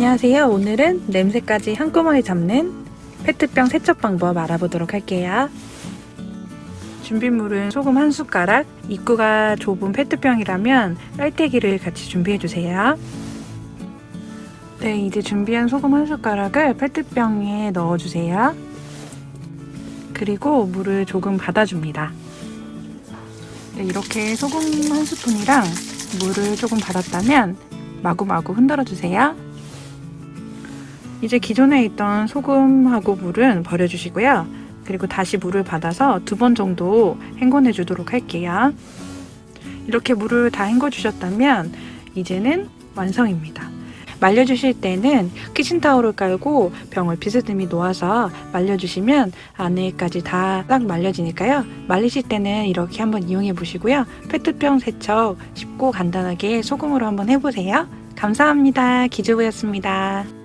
안녕하세요. 오늘은 냄새까지 한꺼번에 잡는 페트병 세척 방법 알아보도록 할게요. 준비물은 소금 한 숟가락, 입구가 좁은 페트병이라면 빨대기를 같이 준비해주세요. 네, 이제 준비한 소금 한 숟가락을 페트병에 넣어주세요. 그리고 물을 조금 받아줍니다. 네, 이렇게 소금 한 스푼이랑 물을 조금 받았다면 마구마구 흔들어 주세요. 이제 기존에 있던 소금하고 물은 버려주시고요. 그리고 다시 물을 받아서 두 번 정도 헹궈내 주도록 할게요. 이렇게 물을 다 헹궈 주셨다면 이제는 완성입니다. 말려주실 때는 키친타올을 깔고 병을 비스듬히 놓아서 말려주시면 안에까지 다 딱 말려지니까요. 말리실 때는 이렇게 한번 이용해 보시고요. 페트병 세척 쉽고 간단하게 소금으로 한번 해보세요. 감사합니다. 기주부였습니다.